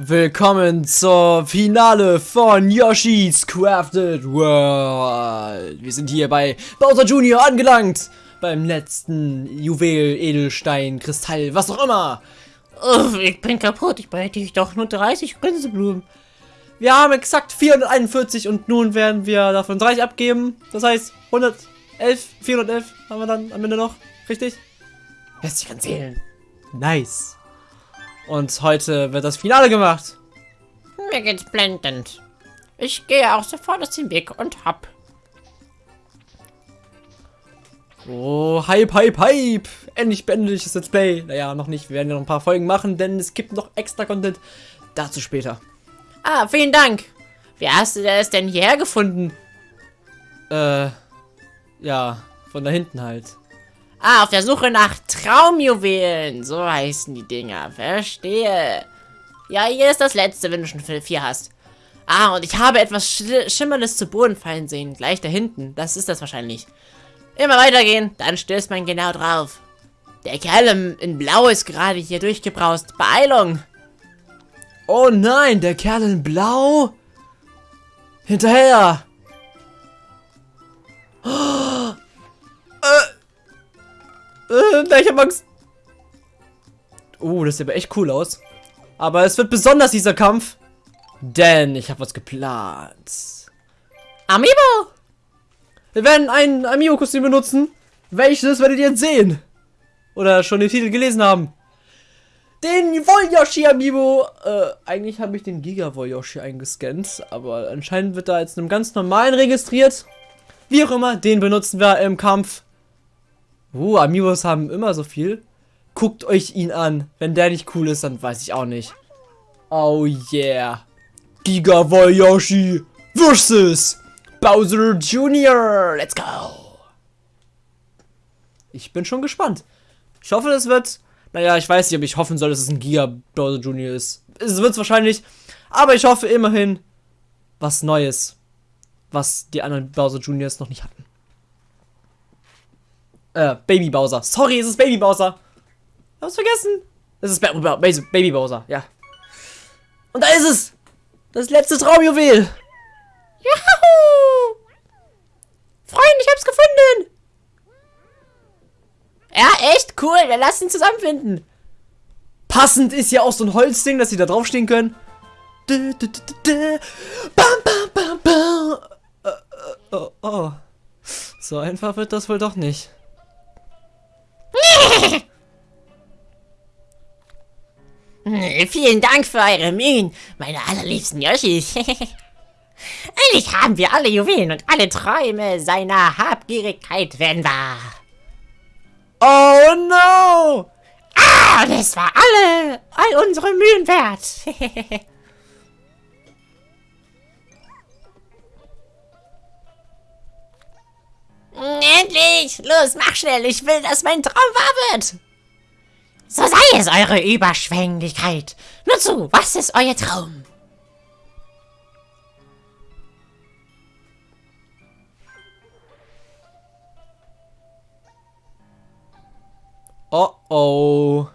Willkommen zur Finale von Yoshi's Crafted World. Wir sind hier bei Bowser Jr. angelangt. Beim letzten Juwel, Edelstein, Kristall, was auch immer. Uff, ich bin kaputt. Ich behalte ich doch nur 30 Gänseblumen. Wir haben exakt 441 und nun werden wir davon 30 abgeben. Das heißt 111, 411 haben wir dann am Ende noch. Richtig? Lässt sich kann zählen. Nice. Und heute wird das Finale gemacht. Mir geht's blendend. Ich gehe auch sofort aus dem Weg und hopp. Oh, Hype, Hype, Hype. Endlich beende ich das Let's Play. Naja, noch nicht. Wir werden ja noch ein paar Folgen machen, denn es gibt noch extra Content. Dazu später. Ah, vielen Dank. Wie hast du das denn hierher gefunden? Äh, ja, von da hinten halt. Ah, auf der Suche nach Traumjuwelen. So heißen die Dinger. Verstehe. Ja, hier ist das letzte, wenn du schon vier hast. Ah, und ich habe etwas Sch Schimmerndes zu Boden fallen sehen. Gleich da hinten. Das ist das wahrscheinlich. Immer weitergehen, dann stößt man genau drauf. Der Kerl in Blau ist gerade hier durchgebraust. Beeilung! Oh nein, der Kerl in Blau? Hinterher! Oh, äh, ich hab Angst. Oh, das sieht aber echt cool aus. Aber es wird besonders dieser Kampf. Denn ich habe was geplant. Amiibo! Wir werden ein Amiibo-Kostüm benutzen. Welches werdet ihr jetzt sehen? Oder schon den Titel gelesen haben. Den Wollyoshi Amiibo. Äh, eigentlich habe ich den Giga Wollyoshi eingescannt. Aber anscheinend wird da jetzt einem ganz normalen registriert. Wie auch immer, den benutzen wir im Kampf. Uh, Amiibos haben immer so viel. Guckt euch ihn an. Wenn der nicht cool ist, dann weiß ich auch nicht. Oh yeah. Giga Yoshi versus Bowser Jr. Let's go. Ich bin schon gespannt. Ich hoffe, das wird... Naja, ich weiß nicht, ob ich hoffen soll, dass es ein Giga Bowser Jr. ist. Es wird es wahrscheinlich. Aber ich hoffe immerhin was Neues. Was die anderen Bowser Juniors noch nicht hatten. Äh, Baby Bowser. Sorry, es ist Baby Bowser. Hab's vergessen. Es ist ba ba Baby Bowser, ja. Und da ist es. Das letzte Traumjuwel. Juhu! Freunde, ich hab's gefunden. Ja, echt cool. Wir lassen ihn zusammenfinden. Passend ist ja auch so ein Holzding, dass sie da draufstehen können. Bam, bam, bam, bam. Äh, äh, oh, oh. So einfach wird das wohl doch nicht. Vielen Dank für eure Mühen, meine allerliebsten Yoshis. Endlich haben wir alle Juwelen und alle Träume seiner Habgierigkeit werden wahr. Oh no! Ah, das war alle, all unsere Mühen wert. Endlich! Los, mach schnell! Ich will, dass mein Traum wahr wird! So sei es, eure Überschwänglichkeit! Nur zu, was ist euer Traum? Oh oh.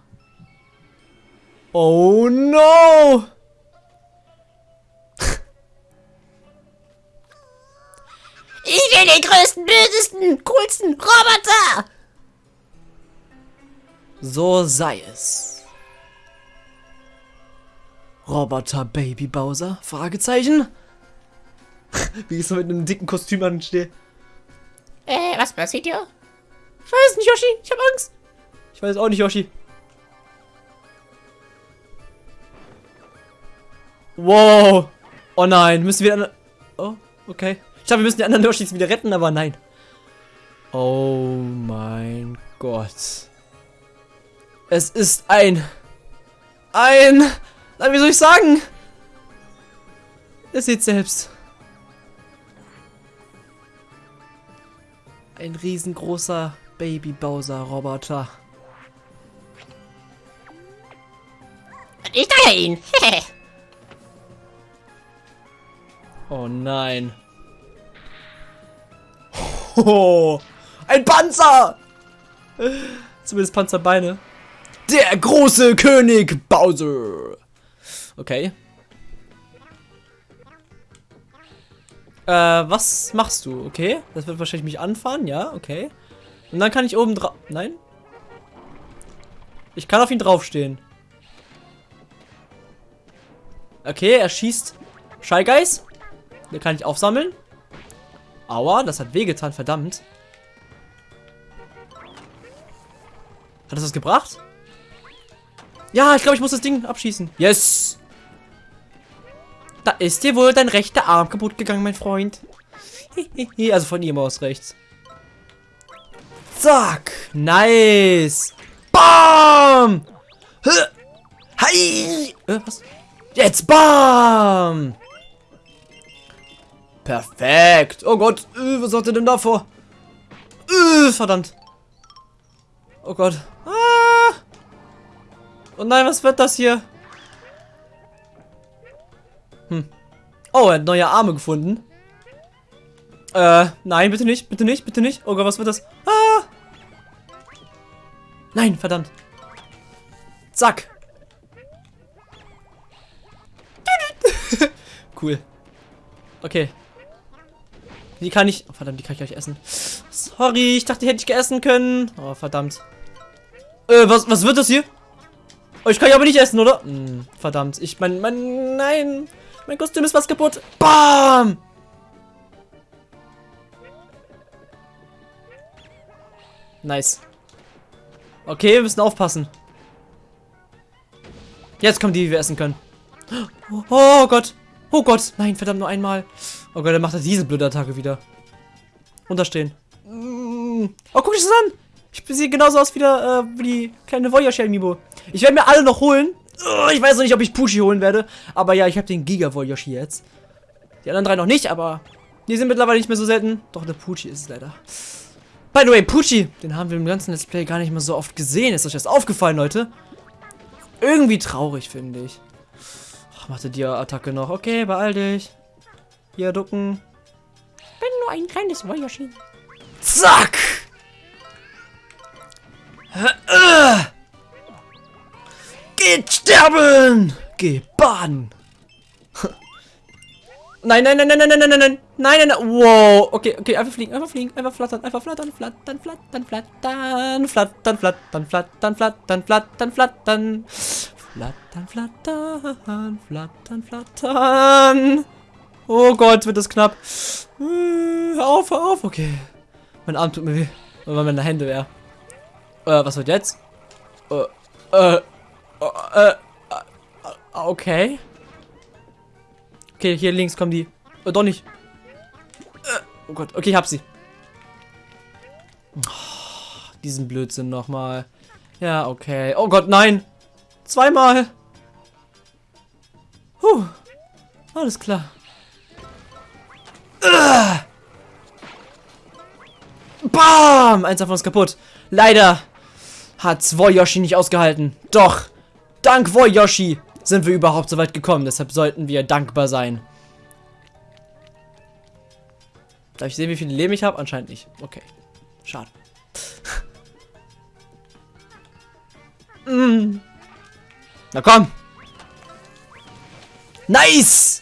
Oh no! Ich will den größten, bösesten, coolsten Roboter! So sei es. Roboter Baby Bowser? Fragezeichen? Wie ich so mit einem dicken Kostüm anstehe. Äh, was passiert hier? Ich weiß nicht, Yoshi. Ich hab Angst. Ich weiß auch nicht, Yoshi. Wow. Oh nein, müssen wir... Oh, okay. Ich dachte, wir müssen die anderen Yoshis wieder retten, aber nein. Oh mein Gott. Es ist ein... Ein... Wie soll ich sagen? Ihr seht selbst. Ein riesengroßer Baby Bowser Roboter. Ich steuere ihn. oh nein. Oh, ein Panzer! Zumindest Panzerbeine. Der große König Bowser. Okay. Äh, was machst du? Okay. Das wird wahrscheinlich mich anfahren, ja, okay. Und dann kann ich oben drauf. Nein? Ich kann auf ihn draufstehen. Okay, er schießt Shy Guys. Den kann ich aufsammeln. Aua, das hat wehgetan, verdammt. Hat das was gebracht? Ja, ich glaube, ich muss das Ding abschießen. Yes! Da ist dir wohl dein rechter Arm kaputt gegangen, mein Freund. also von ihm aus rechts. Zack! Nice! Bam! Hi! Äh, was? Jetzt bam! Perfekt. Oh Gott, äh, was hat er denn da vor? Äh, verdammt. Oh Gott. Oh nein, was wird das hier? Hm. Oh, er hat neue Arme gefunden. Äh, nein, bitte nicht, bitte nicht, bitte nicht. Oh Gott, was wird das? Ah! Nein, verdammt. Zack. cool. Okay. Die kann ich... Oh, verdammt, die kann ich gleich essen. Sorry, ich dachte, die hätte ich geessen können. Oh, verdammt. Äh, was, was wird das hier? Oh, ich kann ja aber nicht essen, oder? Hm, verdammt. Ich, mein, mein, nein. Mein Kostüm ist was kaputt. Bam! Nice. Okay, wir müssen aufpassen. Jetzt kommen die, die wir essen können. Oh, oh Gott. Oh Gott. Nein, verdammt, nur einmal. Oh Gott, dann macht er diese blöde Attacke wieder. Unterstehen. Mm. Oh, guck dich das an. Ich sehe genauso aus wie, der, äh, wie die kleine Voyager Amiibo. Ich werde mir alle noch holen. Ich weiß noch nicht, ob ich Pushi holen werde. Aber ja, ich habe den Giga Voyager jetzt. Die anderen drei noch nicht, aber die sind mittlerweile nicht mehr so selten. Doch, der Pucci ist es leider. By the way, Pucci, den haben wir im ganzen Let's Play gar nicht mehr so oft gesehen. Ist euch das aufgefallen, Leute? Irgendwie traurig, finde ich. Ach, machte die Attacke noch. Okay, beeil dich. Hier, ducken. Bin nur ein kleines Wojoshi. Zack! Geht sterben! Geh baden! Nein, nein, nein, nein, nein, nein, nein, nein, nein, nein, nein, wow, okay, okay, einfach fliegen, einfach fliegen, einfach flattern, einfach flattern, flattern, flattern, flattern, flattern, flattern, flattern, flattern, flattern, flattern, flattern, flattern, flattern, flattern. Oh Gott, wird das knapp. Hör auf, auf, okay. Mein Arm tut mir weh, weil meine Hände wäre. Äh, was wird jetzt? Äh, äh, äh, okay. Okay, hier links kommen die. Oh, doch nicht. Oh Gott, okay, ich hab sie. Oh, diesen Blödsinn nochmal. Ja, okay. Oh Gott, nein. Zweimal. Puh. Alles klar. Bam! Eins davon ist kaputt. Leider hat Woyoshi nicht ausgehalten. Doch, dank Woyoshi sind wir überhaupt so weit gekommen. Deshalb sollten wir dankbar sein. Darf ich sehen, wie viele Leben ich habe? Anscheinend nicht. Okay. Schade. mm. Na komm. Nice.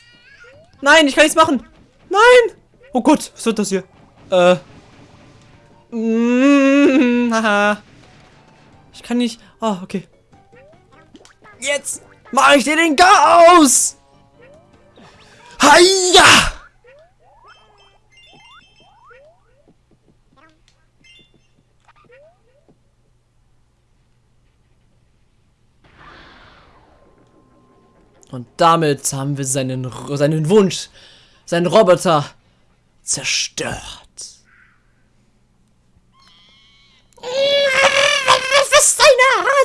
Nein, ich kann nichts machen. Nein. Oh Gott, was wird das hier? Äh. Mm, haha. Ich kann nicht. Oh, okay. Jetzt mache ich dir den Chaos. Hiya! Und damit haben wir seinen, seinen Wunsch, seinen Roboter zerstört.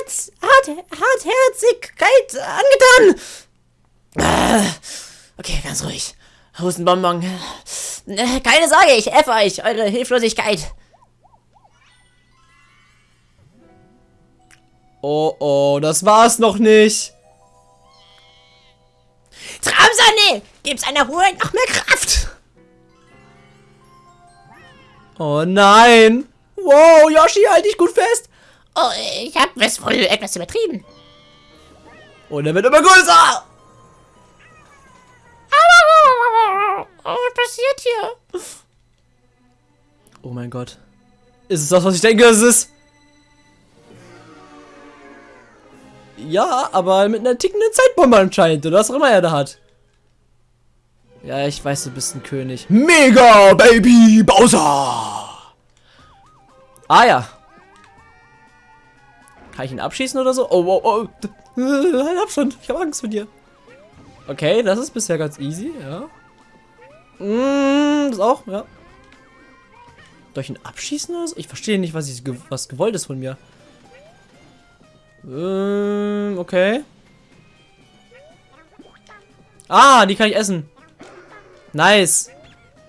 Ist deine Hart, Hart, Hartherzigkeit angetan? Äh, okay, ganz ruhig. Hustenbonbon. Äh, keine Sorge, ich effe euch, eure Hilflosigkeit. Oh, oh, das war's noch nicht. Traumsonne! Gib seiner Ruhe noch mehr Kraft! Oh nein! Wow, Yoshi, halt dich gut fest! Oh, ich habe es wohl etwas übertrieben. Und er wird immer größer. Was passiert hier? Oh mein Gott. Ist es das, was ich denke, es ist? Ja, aber mit einer tickenden Zeitbombe anscheinend, oder was auch immer er da hat. Ja, ich weiß, du bist ein König. Mega Baby Bowser! Ah ja, kann ich ihn abschießen oder so? Oh, oh, oh. Halt Abstand. Ich habe Angst vor dir. Okay, das ist bisher ganz easy, ja. Mm, das auch, ja. Soll ich ihn abschießen oder so? Ich verstehe nicht, was, ich, was gewollt ist von mir. Ähm, okay. Ah, die kann ich essen. Nice.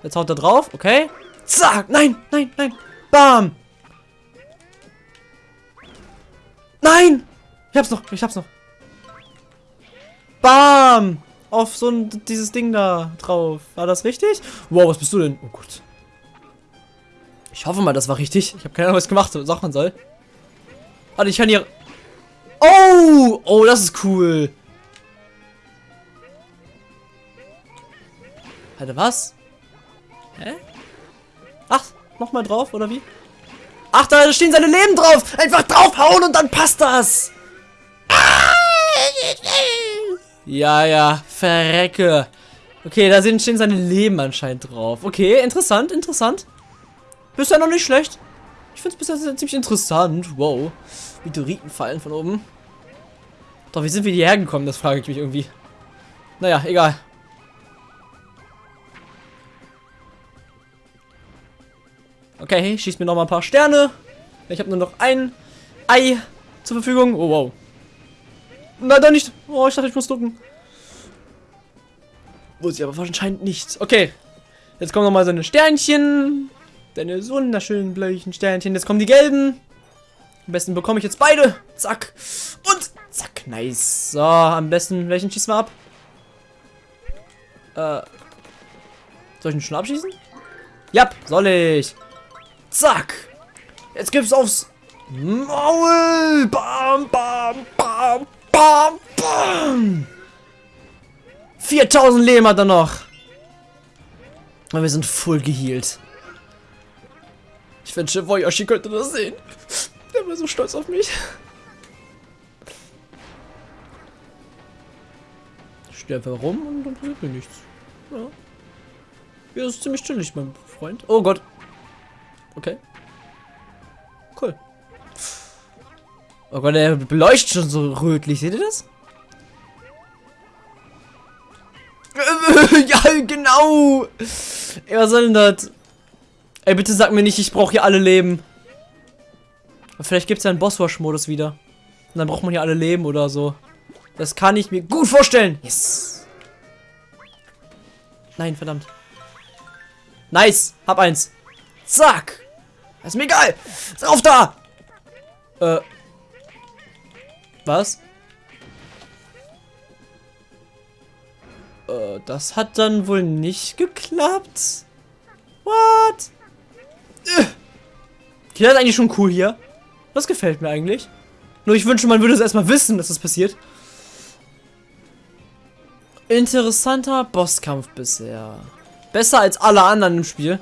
Jetzt haut er drauf, okay. Zack, nein, nein, nein. Bam. Nein. Ich hab's noch, ich hab's noch. Bam. Auf so ein, dieses Ding da drauf. War das richtig? Wow, was bist du denn? Oh Gott. Ich hoffe mal, das war richtig. Ich habe keine Ahnung, was ich gemacht machen soll. Warte, ich kann hier... Oh! Oh, das ist cool. Alter, was? Hä? Ach, nochmal drauf, oder wie? Ach, da stehen seine Leben drauf. Einfach draufhauen und dann passt das. Ja, ja, verrecke. Okay, da stehen seine Leben anscheinend drauf. Okay, interessant, interessant. Bisher noch nicht schlecht. Ich finde es bisher ziemlich interessant. Wow. Meteoriten fallen von oben. Doch, wie sind wir hierher gekommen? Das frage ich mich irgendwie. Naja, egal. Okay, schießt mir noch mal ein paar Sterne. Ich habe nur noch ein Ei zur Verfügung. Oh, wow. Nein, da nicht. Oh, ich dachte, ich muss ducken. Muss ich aber anscheinend nicht. Okay. Jetzt kommen noch mal so eine Sternchen. Deine wunderschönen bläulichen Sternchen. Jetzt kommen die gelben. Am besten bekomme ich jetzt beide. Zack. Und zack. Nice. So, am besten, welchen schießen wir ab? Äh. Soll ich ihn schon abschießen? Ja, soll ich. Zack. Jetzt gibt's aufs Maul. Bam, bam, bam, bam, bam. 4000 Leben hat er noch. Und wir sind voll geheilt. Ich wünsche, Yoshi könnte das sehen. Der war so stolz auf mich. Ich stehe einfach rum und dann passiert mir nichts. Ja. Das ist ziemlich chillig, mein Freund. Oh Gott. Okay. Cool. Oh Gott, der beleuchtet schon so rötlich. Seht ihr das? ja, genau. Ey, was soll denn das? Ey, bitte sag mir nicht, ich brauche hier alle Leben. Vielleicht gibt es ja einen Bosswash-Modus wieder. Und dann braucht man hier alle Leben oder so. Das kann ich mir gut vorstellen. Yes. Nein, verdammt. Nice. Hab eins. Zack. Ist mir egal. Drauf da. Äh. Was? Äh, das hat dann wohl nicht geklappt. What? Okay, das ist eigentlich schon cool hier. Das gefällt mir eigentlich. Nur ich wünsche, man würde es erstmal wissen, dass das passiert. Interessanter Bosskampf bisher. Besser als alle anderen im Spiel.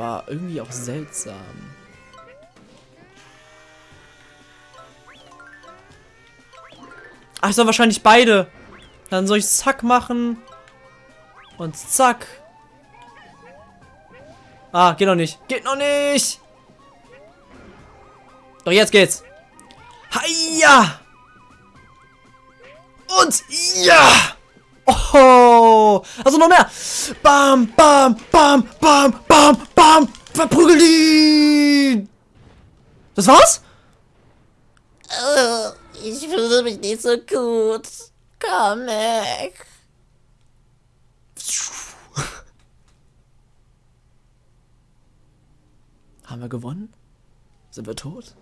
Aber irgendwie auch seltsam. Ach, ich soll wahrscheinlich beide. Dann soll ich zack machen. Und zack. Ah, geht noch nicht. Geht noch nicht. Doch jetzt geht's. Hiya! Und ja! Oh, also noch mehr. Bam, bam, bam, bam, bam, bam. Verprügel die. Das war's? Oh, ich fühle mich nicht so gut. Komm weg. Haben wir gewonnen? Sind wir tot?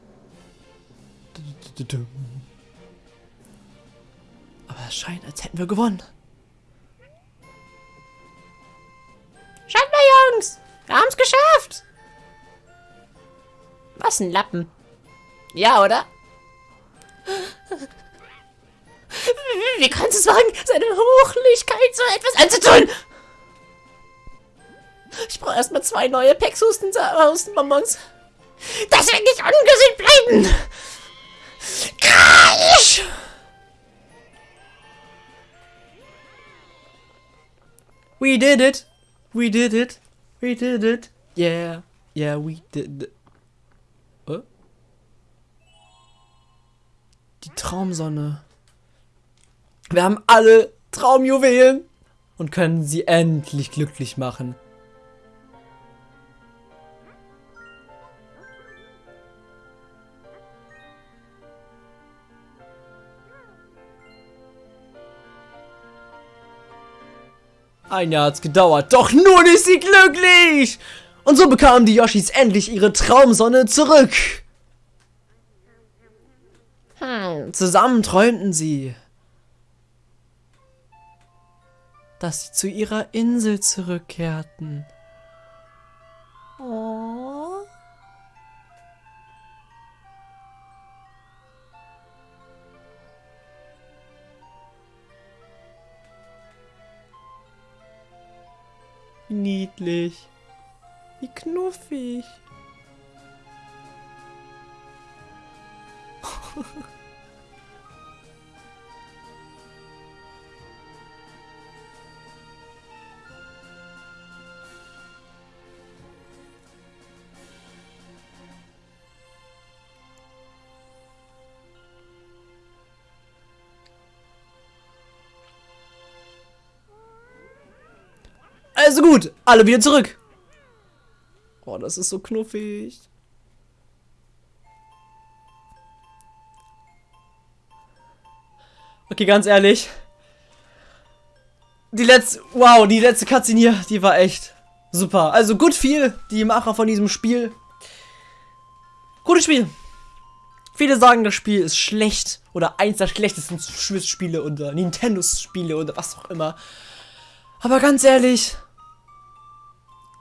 Aber es scheint, als hätten wir gewonnen. Schaut mal, Jungs! Wir haben's geschafft! Was ein Lappen. Ja, oder? Wie kannst du es wagen, seine Hochlichkeit so etwas anzutun? Ich brauche erstmal zwei neue Pexhusten-Bonbons. Das wird nicht ungesund bleiben! Kreisch! We did it! We did it! We did it! Yeah! Yeah, we did it. Die Traumsonne. Wir haben alle Traumjuwelen und können sie endlich glücklich machen. Ein Jahr hat's gedauert, doch nun ist sie glücklich! Und so bekamen die Yoshis endlich ihre Traumsonne zurück. Hm, Zusammen träumten sie, dass sie zu ihrer Insel zurückkehrten. niedlich. Wie knuffig. Also gut, alle wieder zurück. Oh, das ist so knuffig. Okay, ganz ehrlich. Die letzte, wow, die letzte Cutscene hier, die war echt super. Also gut viel, die Macher von diesem Spiel. Gutes Spiel. Viele sagen, das Spiel ist schlecht oder eins der schlechtesten Spiele oder Nintendo-Spiele oder was auch immer. Aber ganz ehrlich,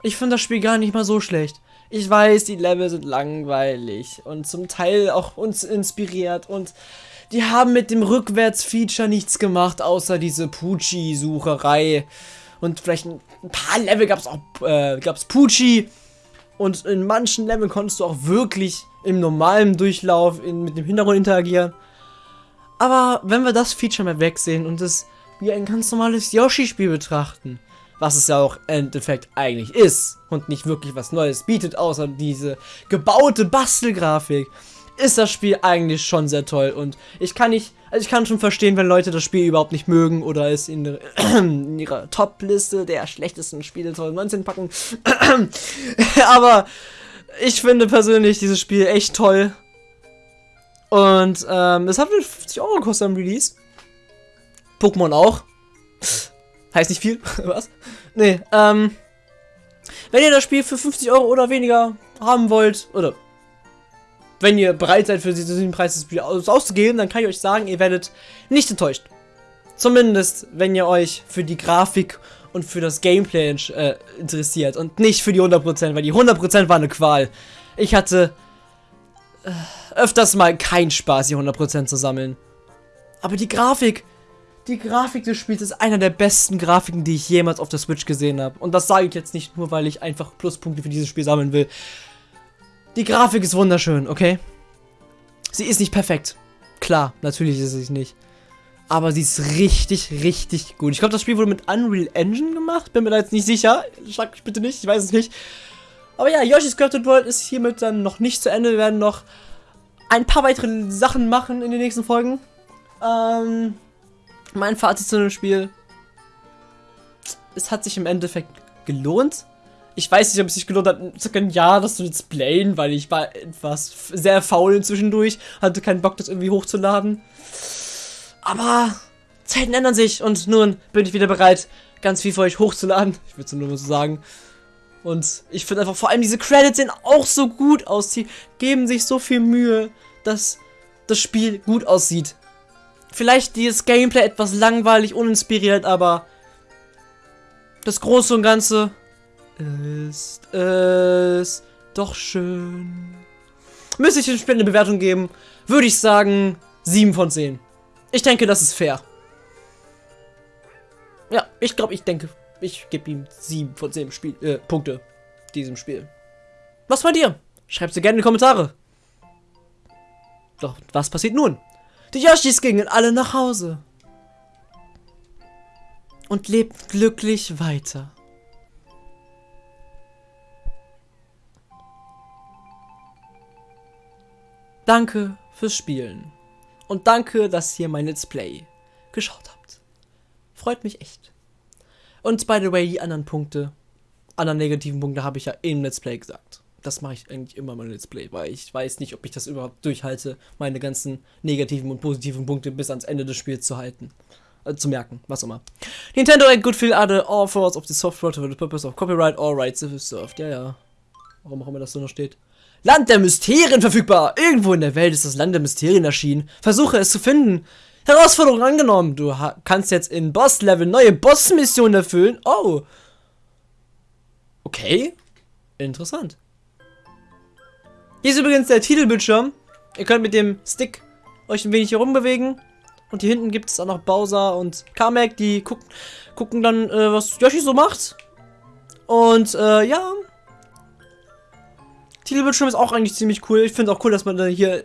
ich finde das Spiel gar nicht mal so schlecht. Ich weiß, die Level sind langweilig und zum Teil auch uns inspiriert und die haben mit dem Rückwärts-Feature nichts gemacht, außer diese Pucci-Sucherei. Und vielleicht ein paar Level gab es auch, äh, gab's Pucci. Und in manchen Leveln konntest du auch wirklich im normalen Durchlauf in, mit dem Hintergrund interagieren. Aber wenn wir das Feature mal wegsehen und es wie ein ganz normales Yoshi-Spiel betrachten, was es ja auch im Endeffekt eigentlich ist und nicht wirklich was Neues bietet, außer diese gebaute Bastelgrafik, ist das Spiel eigentlich schon sehr toll und ich kann nicht, also ich kann schon verstehen, wenn Leute das Spiel überhaupt nicht mögen oder es in, in ihrer Top-Liste der schlechtesten Spiele 2019 packen. Aber ich finde persönlich dieses Spiel echt toll. Und ähm, es hat 50 Euro gekostet am Release. Pokémon auch. Heißt nicht viel, was? Nee, ähm. Wenn ihr das Spiel für 50 Euro oder weniger haben wollt, oder wenn ihr bereit seid, für diesen Preis das Spiel aus auszugeben, dann kann ich euch sagen, ihr werdet nicht enttäuscht. Zumindest, wenn ihr euch für die Grafik und für das Gameplay äh, interessiert und nicht für die 100%, weil die 100% war eine Qual. Ich hatte äh, öfters mal keinen Spaß, die 100% zu sammeln. Aber die Grafik, die Grafik des Spiels ist einer der besten Grafiken, die ich jemals auf der Switch gesehen habe. Und das sage ich jetzt nicht nur, weil ich einfach Pluspunkte für dieses Spiel sammeln will. Die Grafik ist wunderschön, okay? Sie ist nicht perfekt. Klar, natürlich ist sie nicht. Aber sie ist richtig, richtig gut. Ich glaube, das Spiel wurde mit Unreal Engine gemacht. Bin mir da jetzt nicht sicher. Schlag mich bitte nicht, ich weiß es nicht. Aber ja, Yoshi's Crafted World ist hiermit dann noch nicht zu Ende. Wir werden noch ein paar weitere Sachen machen in den nächsten Folgen. Ähm, mein Fazit zu dem Spiel. Es hat sich im Endeffekt gelohnt. Ich weiß nicht, ob es sich gelohnt hat, circa ein Jahr das zu displayen, weil ich war etwas sehr faul zwischendurch, hatte keinen Bock, das irgendwie hochzuladen. Aber Zeiten ändern sich und nun bin ich wieder bereit, ganz viel für euch hochzuladen. Ich würde es nur so sagen. Und ich finde einfach vor allem diese Credits sehen auch so gut aus. Die geben sich so viel Mühe, dass das Spiel gut aussieht. Vielleicht dieses Gameplay etwas langweilig, uninspiriert, aber das Große und Ganze ist es doch schön. Müsste ich dem Spiel eine Bewertung geben, würde ich sagen 7 von 10. Ich denke, das ist fair. Ja, ich glaube, ich denke, ich gebe ihm 7 von 10 Spiel, äh, Punkte diesem Spiel. Was bei dir? Schreib sie gerne in die Kommentare. Doch, was passiert nun? Die Yoshis gingen alle nach Hause. Und lebten glücklich weiter. Danke fürs Spielen. Und danke, dass ihr mein Let's Play geschaut habt. Freut mich echt. Und by the way, die anderen Punkte, anderen negativen Punkte habe ich ja im Let's Play gesagt. Das mache ich eigentlich immer mein Let's Play, weil ich weiß nicht, ob ich das überhaupt durchhalte, meine ganzen negativen und positiven Punkte bis ans Ende des Spiels zu halten. Äh, zu merken, was immer. Nintendo ain't good feel other all forms of the software for the purpose of copyright or rights if served. Ja, ja. Warum auch immer das so noch steht. Land der Mysterien verfügbar. Irgendwo in der Welt ist das Land der Mysterien erschienen. Versuche es zu finden. Herausforderung angenommen. Du kannst jetzt in Boss-Level neue Boss-Missionen erfüllen. Oh. Okay. Interessant. Hier ist übrigens der Titelbildschirm. Ihr könnt mit dem Stick euch ein wenig hier rumbewegen. Und hier hinten gibt es auch noch Bowser und Kamek, die gucken, gucken dann, äh, was Yoshi so macht. Und, äh, ja. Titelbildschirm ist auch eigentlich ziemlich cool. Ich finde auch cool, dass man da hier,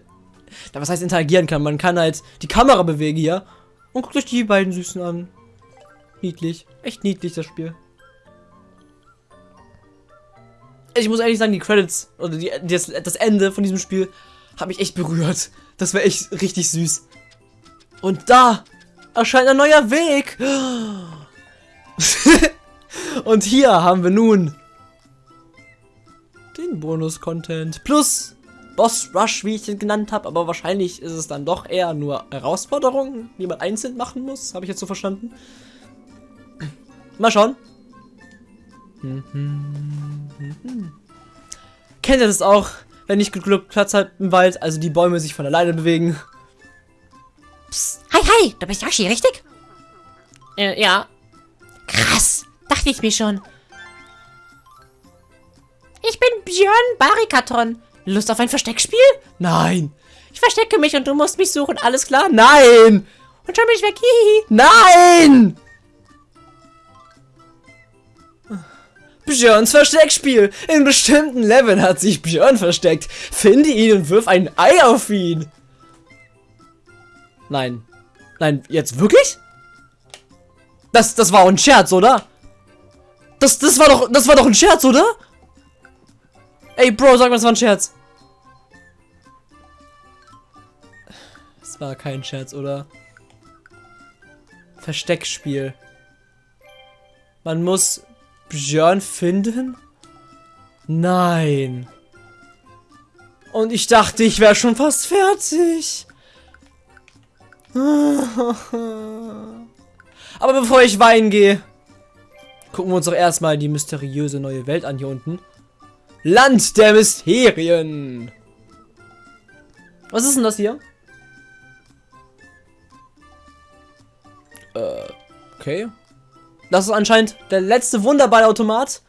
was heißt interagieren kann. Man kann halt die Kamera bewegen hier. Und guckt euch die beiden Süßen an. Niedlich. Echt niedlich, das Spiel. Ich muss ehrlich sagen, die Credits oder die, das, das Ende von diesem Spiel hat mich echt berührt. Das war echt richtig süß. Und da erscheint ein neuer Weg. Und hier haben wir nun Bonus-Content. Plus Boss Rush, wie ich den genannt habe. Aber wahrscheinlich ist es dann doch eher nur Herausforderungen, die man einzeln machen muss. Habe ich jetzt so verstanden. Mal schauen. Kennt ihr das auch, wenn nicht genug Platz hat im Wald, also die Bäume sich von alleine bewegen? Psst. Hi, hi, du bist Yoshi, richtig? Äh, ja. Krass, dachte ich mir schon. Ich bin Björn Barikaton. Lust auf ein Versteckspiel? Nein. Ich verstecke mich und du musst mich suchen, alles klar? Nein. Und schon bin ich weg. Hihi. Nein. Björns Versteckspiel. In bestimmten Leveln hat sich Björn versteckt. Finde ihn und wirf ein Ei auf ihn. Nein. Nein, jetzt wirklich? Das, das war ein Scherz, oder? Das, das war doch, das war doch ein Scherz, oder? Ey, Bro, sag mal, das war ein Scherz. Das war kein Scherz, oder? Versteckspiel. Man muss Björn finden? Nein. Und ich dachte, ich wäre schon fast fertig. Aber bevor ich weinen gehe, gucken wir uns doch erstmal die mysteriöse neue Welt an hier unten. Land der Mysterien. Was ist denn das hier? Äh, okay. Das ist anscheinend der letzte Wunderballautomat.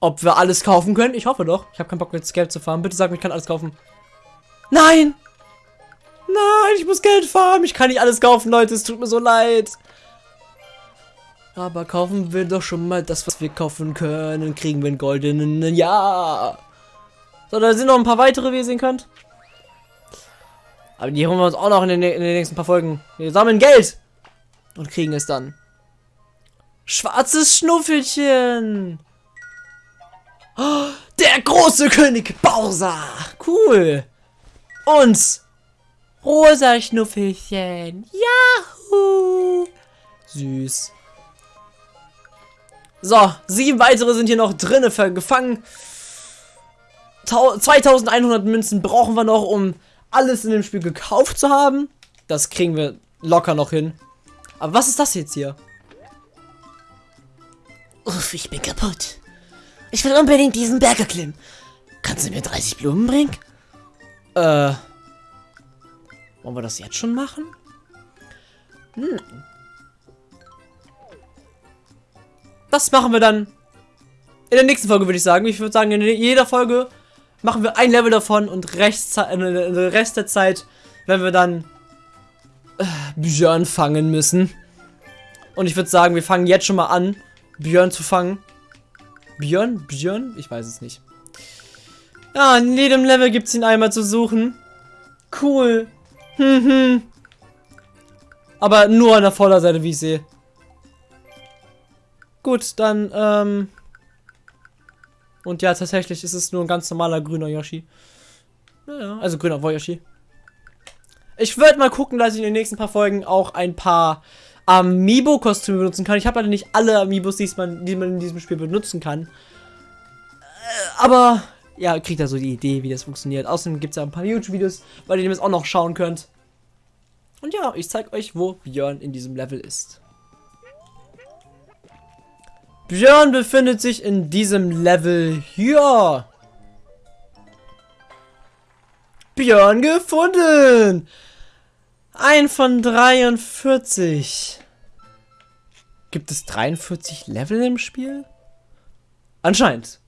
Ob wir alles kaufen können? Ich hoffe doch. Ich habe keinen Bock jetzt Geld zu fahren. Bitte sag mir, ich kann alles kaufen. Nein! Nein, ich muss Geld farmen. Ich kann nicht alles kaufen, Leute. Es tut mir so leid. Aber kaufen wir doch schon mal das, was wir kaufen können. Kriegen wir einen goldenen Ja. So, da sind noch ein paar weitere, wie ihr sehen könnt. Aber die holen wir uns auch noch in den, in den nächsten paar Folgen. Wir sammeln Geld. Und kriegen es dann. Schwarzes Schnuffelchen. Oh, der große König Bowser. Cool. Und rosa Schnuffelchen. Yahoo. Süß. So, sieben weitere sind hier noch drinne gefangen. 2100 Münzen brauchen wir noch, um alles in dem Spiel gekauft zu haben. Das kriegen wir locker noch hin. Aber was ist das jetzt hier? Uff, ich bin kaputt. Ich will unbedingt diesen Berg erklimmen. Kannst du mir 30 Blumen bringen? Äh. Wollen wir das jetzt schon machen? Hm. Das machen wir dann in der nächsten Folge, würde ich sagen. Ich würde sagen, in jeder Folge machen wir ein Level davon und Rest, äh, Rest der Zeit, wenn wir dann äh, Björn fangen müssen. Und ich würde sagen, wir fangen jetzt schon mal an, Björn zu fangen. Björn? Björn? Ich weiß es nicht. Ja, in jedem Level gibt es ihn einmal zu suchen. Cool. Hm, hm. Aber nur an der Vorderseite, wie ich sehe. Gut, dann, ähm... Und ja, tatsächlich ist es nur ein ganz normaler grüner Yoshi. Naja, also grüner Yoshi. Ich würde mal gucken, dass ich in den nächsten paar Folgen auch ein paar Amiibo-Kostüme benutzen kann. Ich habe leider nicht alle Amiibos, die man, die man in diesem Spiel benutzen kann. Äh, aber, ja, kriegt da so die Idee, wie das funktioniert. Außerdem gibt es ja ein paar YouTube-Videos, bei denen ihr es auch noch schauen könnt. Und ja, ich zeige euch, wo Björn in diesem Level ist. Björn befindet sich in diesem Level hier. Björn gefunden. Ein von 43. Gibt es 43 Level im Spiel? Anscheinend.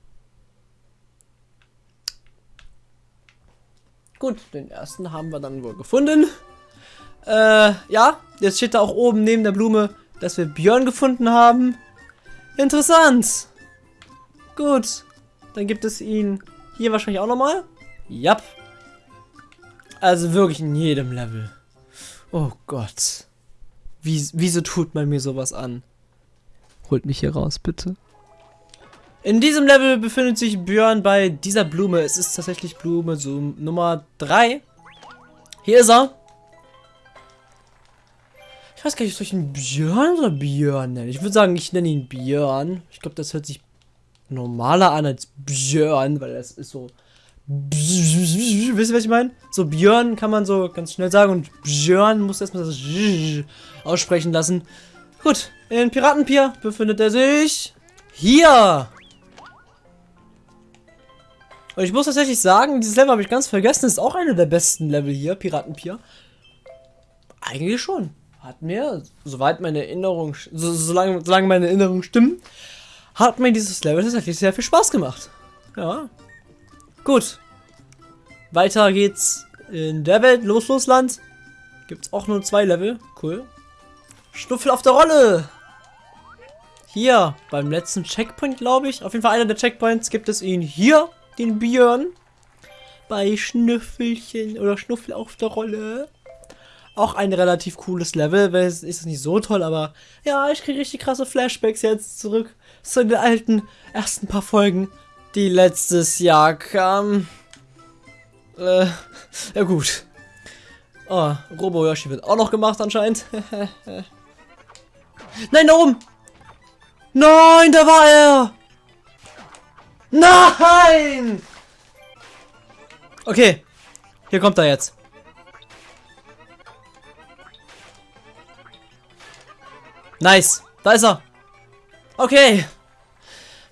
Gut, den ersten haben wir dann wohl gefunden. Äh, ja, jetzt steht da auch oben neben der Blume, dass wir Björn gefunden haben. Interessant. Gut, dann gibt es ihn hier wahrscheinlich auch nochmal. Ja. Also wirklich in jedem Level. Oh Gott. Wie, wieso tut man mir sowas an? Holt mich hier raus, bitte. In diesem Level befindet sich Björn bei dieser Blume. Es ist tatsächlich Blume so Nummer 3. Hier ist er. Weiß gar nicht, soll ich ihn Björn oder Björn nennen? Ich würde sagen, ich nenne ihn Björn. Ich glaube, das hört sich normaler an als Björn, weil das ist so Wisst ihr, was ich meine? So Björn kann man so ganz schnell sagen und Björn muss erstmal das aussprechen lassen. Gut, in Piratenpier befindet er sich hier. Und ich muss tatsächlich sagen, dieses Level habe ich ganz vergessen. Ist auch einer der besten Level hier, Piratenpier. Eigentlich schon. Hat mir, soweit meine Erinnerung, so, solange, solange meine Erinnerung stimmt, hat mir dieses Level tatsächlich sehr viel Spaß gemacht. Ja, Gut. Weiter geht's in der Welt. Los, los, Land. Gibt's auch nur zwei Level. Cool. Schnuffel auf der Rolle. Hier, beim letzten Checkpoint, glaube ich. Auf jeden Fall einer der Checkpoints gibt es ihn hier, den Björn. Bei Schnüffelchen oder Schnuffel auf der Rolle. Auch ein relativ cooles Level, weil es ist nicht so toll, aber ja, ich kriege richtig krasse Flashbacks jetzt zurück zu den alten ersten paar Folgen die letztes Jahr kam. Äh, ja gut. Oh, Robo Yoshi wird auch noch gemacht anscheinend. Nein, da oben! Nein, da war er! Nein! Okay, hier kommt er jetzt. Nice, da ist er. Okay.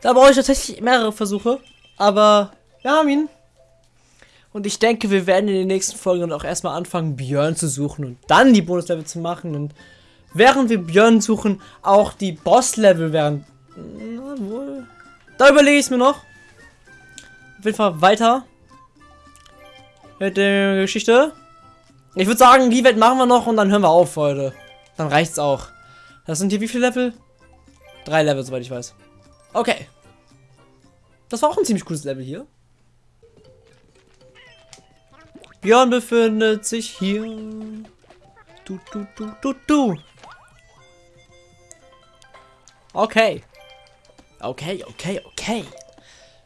Da brauche ich tatsächlich mehrere Versuche. Aber wir haben ihn. Und ich denke, wir werden in den nächsten Folgen auch erstmal anfangen, Björn zu suchen und dann die Bonuslevel zu machen. Und während wir Björn suchen, auch die Bosslevel werden. Na wohl. Da überlege ich es mir noch. Auf jeden Fall weiter. Mit der Geschichte. Ich würde sagen, die Welt machen wir noch und dann hören wir auf heute. Dann reicht's auch. Das sind hier wie viele Level? Drei Level, soweit ich weiß. Okay. Das war auch ein ziemlich cooles Level hier. Björn befindet sich hier. Du, du, du, du, du. Okay. Okay, okay, okay.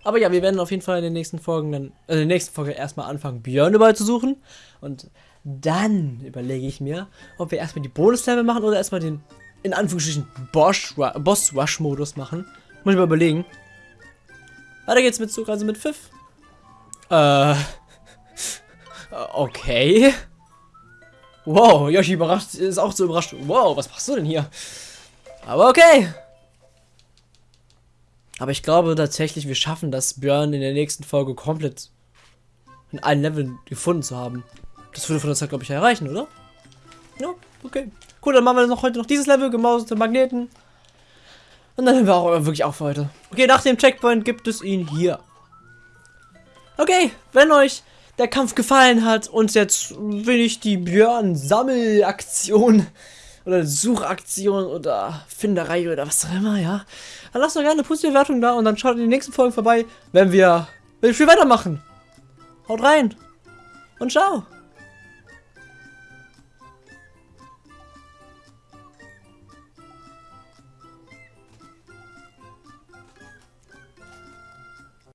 Aber ja, wir werden auf jeden Fall in den nächsten Folgen dann, äh, in der nächsten Folge erstmal anfangen, Björn überall zu suchen. Und dann überlege ich mir, ob wir erstmal die Bonus-Level machen oder erstmal den, in Anführungsstrichen, Boss-Rush-Modus machen. Muss ich mal überlegen. Weiter geht's mit Zug, also mit Pfiff. Äh. Okay. Wow, Yoshi überrascht, ist auch so überrascht. Wow, was machst du denn hier? Aber okay. Aber ich glaube tatsächlich, wir schaffen das, Björn in der nächsten Folge komplett in allen Leveln gefunden zu haben. Das würde von der Zeit, glaube ich, erreichen, oder? Ja, okay. Cool, dann machen wir noch heute noch dieses Level, gemauserte Magneten. Und dann hören wir auch wirklich auf für heute. Okay, nach dem Checkpoint gibt es ihn hier. Okay, wenn euch der Kampf gefallen hat und jetzt will ich die Björn-Sammelaktion oder Suchaktion oder Finderei oder was auch immer, ja. Dann lasst doch gerne eine positive Bewertung da und dann schaut in die nächsten Folgen vorbei, wenn wir, wenn wir viel weitermachen. Haut rein und ciao.